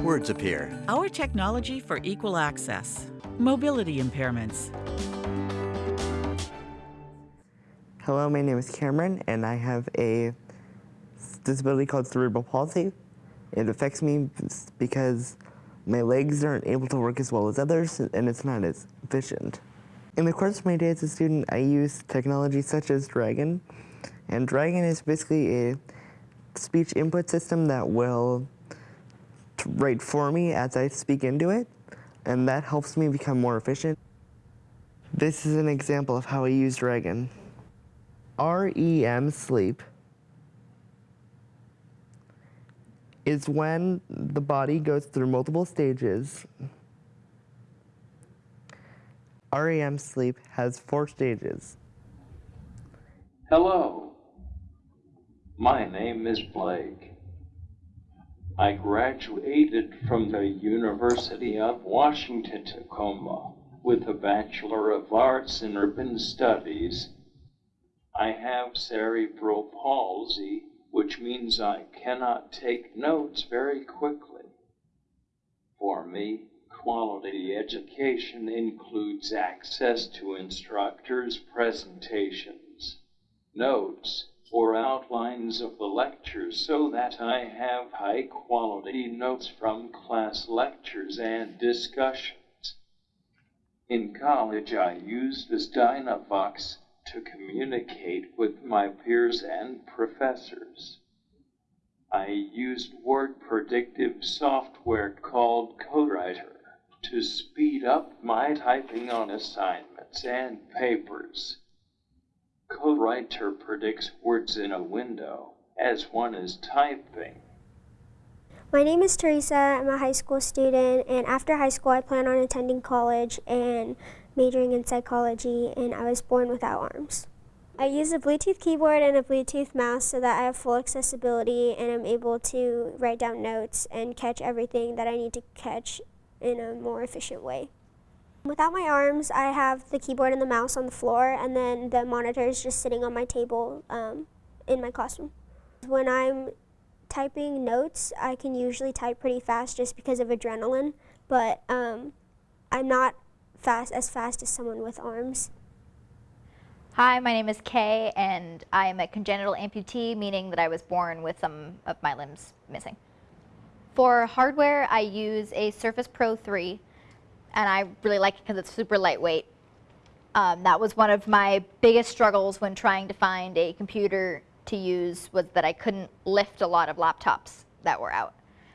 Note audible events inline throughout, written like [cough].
words appear. Our technology for equal access. Mobility impairments. Hello, my name is Cameron, and I have a disability called cerebral palsy. It affects me because my legs aren't able to work as well as others, and it's not as efficient. In the course of my day as a student, I use technology such as Dragon, and Dragon is basically a speech input system that will write for me as I speak into it, and that helps me become more efficient. This is an example of how I use Dragon. REM sleep is when the body goes through multiple stages. REM sleep has four stages. Hello, my name is Blake. I graduated from the University of Washington, Tacoma with a Bachelor of Arts in Urban Studies. I have cerebral palsy, which means I cannot take notes very quickly. For me, quality education includes access to instructors' presentations, notes, or outlines of the lectures so that I have high quality notes from class lectures and discussions. In college, I used this Dynavox to communicate with my peers and professors. I used word predictive software called Co:Writer to speed up my typing on assignments and papers. Co:Writer predicts words in a window as one is typing. My name is Teresa. I'm a high school student, and after high school, I plan on attending college and majoring in psychology, and I was born without arms. I use a Bluetooth keyboard and a Bluetooth mouse so that I have full accessibility and I'm able to write down notes and catch everything that I need to catch in a more efficient way. Without my arms, I have the keyboard and the mouse on the floor, and then the monitor is just sitting on my table um, in my classroom. When I'm typing notes, I can usually type pretty fast just because of adrenaline, but um, I'm not fast as fast as someone with arms. Hi, my name is Kay, and I am a congenital amputee, meaning that I was born with some of my limbs missing. For hardware, I use a Surface Pro 3 and I really like it because it's super lightweight. Um, that was one of my biggest struggles when trying to find a computer to use was that I couldn't lift a lot of laptops that were out.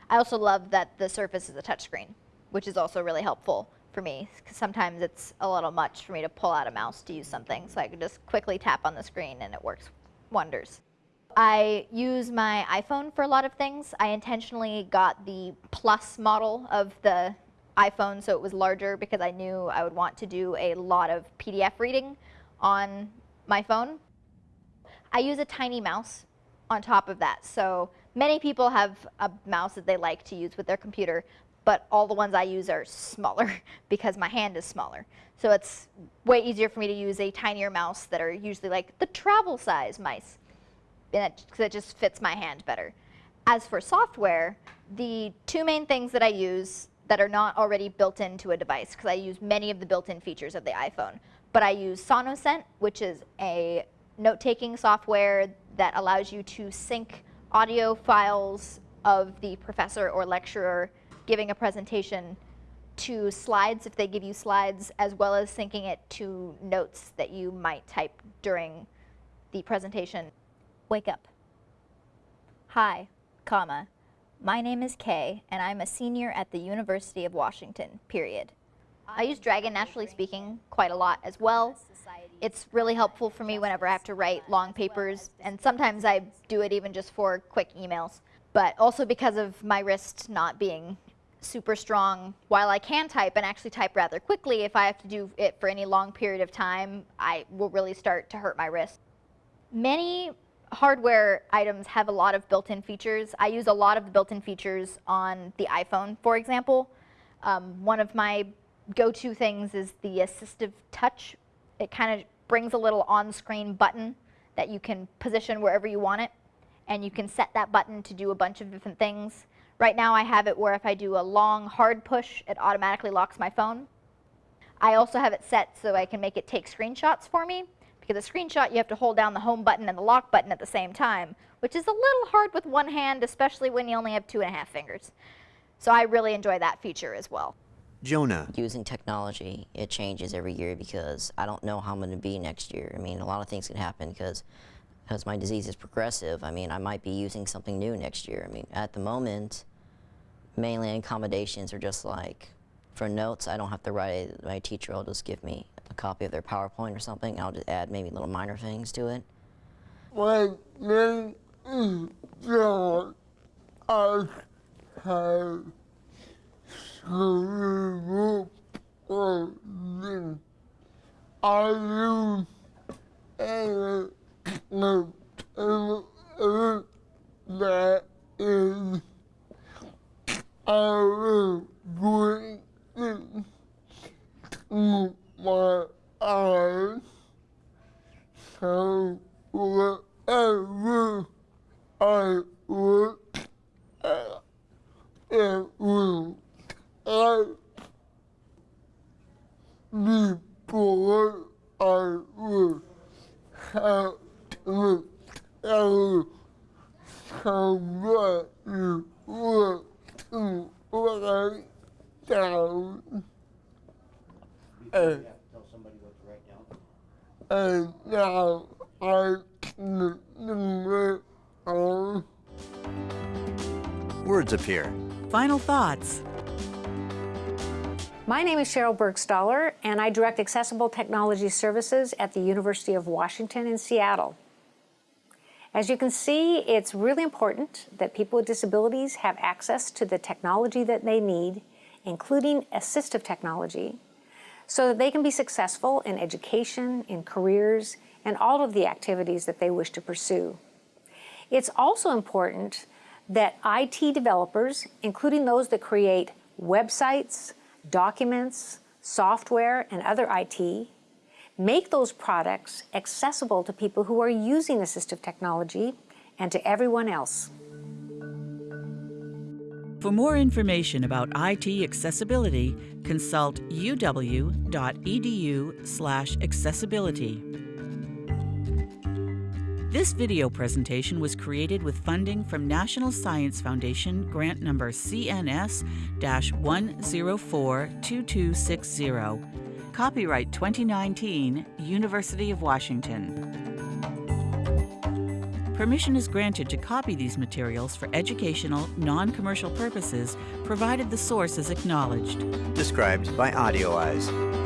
I also love that the Surface is a touchscreen, which is also really helpful for me because sometimes it's a little much for me to pull out a mouse to use something, so I can just quickly tap on the screen and it works wonders. I use my iPhone for a lot of things. I intentionally got the plus model of the iPhone, so it was larger because I knew I would want to do a lot of PDF reading on my phone. I use a tiny mouse on top of that. So many people have a mouse that they like to use with their computer, but all the ones I use are smaller [laughs] because my hand is smaller. So it's way easier for me to use a tinier mouse that are usually like the travel size mice, because it, just fits my hand better. As for software, the two main things that I use that are not already built into a device because I use many of the built-in features of the iPhone. But I use Sonocent, which is a note-taking software that allows you to sync audio files of the professor or lecturer giving a presentation to slides if they give you slides, as well as syncing it to notes that you might type during the presentation. Wake up. Hi, comma, my name is Kay, and I'm a senior at the University of Washington, period. I use Dragon Naturally Speaking quite a lot as well. It's really helpful for me whenever I have to write long papers, and sometimes I do it even just for quick emails. But also because of my wrist not being super strong, while I can type and actually type rather quickly, if I have to do it for any long period of time, I will really start to hurt my wrist. Many hardware items have a lot of built-in features. I use a lot of the built-in features on the iPhone, for example. Um, one of my go-to things is the assistive touch. It kind of brings a little on-screen button that you can position wherever you want it. And you can set that button to do a bunch of different things. Right now I have it where if I do a long hard push, it automatically locks my phone. I also have it set so I can make it take screenshots for me. Because a screenshot, you have to hold down the home button and the lock button at the same time, which is a little hard with one hand, especially when you only have two and a half fingers. So I really enjoy that feature as well. Jonah. Using technology, it changes every year because I don't know how I'm going to be next year. I mean, a lot of things can happen because because my disease is progressive. I mean, I might be using something new next year. I mean, at the moment, mainly accommodations are just like for notes. I don't have to write. My teacher will just give me a copy of their PowerPoint or something. I'll just add maybe little minor things to it. My name is John. I have cerebral palsy. I use a computer that is I bring it to my eyes. So whatever I look it will help before I will have to tell somebody what to write down. And, and now I can do it all. Words appear. Final thoughts. My name is Sheryl Burgstahler, and I direct Accessible Technology Services at the University of Washington in Seattle. As you can see, it's really important that people with disabilities have access to the technology that they need, including assistive technology, so that they can be successful in education, in careers, and all of the activities that they wish to pursue. It's also important that IT developers, including those that create websites, documents, software, and other IT, make those products accessible to people who are using assistive technology and to everyone else. For more information about IT accessibility, consult uw.edu/accessibility. This video presentation was created with funding from National Science Foundation grant number CNS-1042260. Copyright 2019, University of Washington. Permission is granted to copy these materials for educational, non-commercial purposes, provided the source is acknowledged. Described by AudioEyes.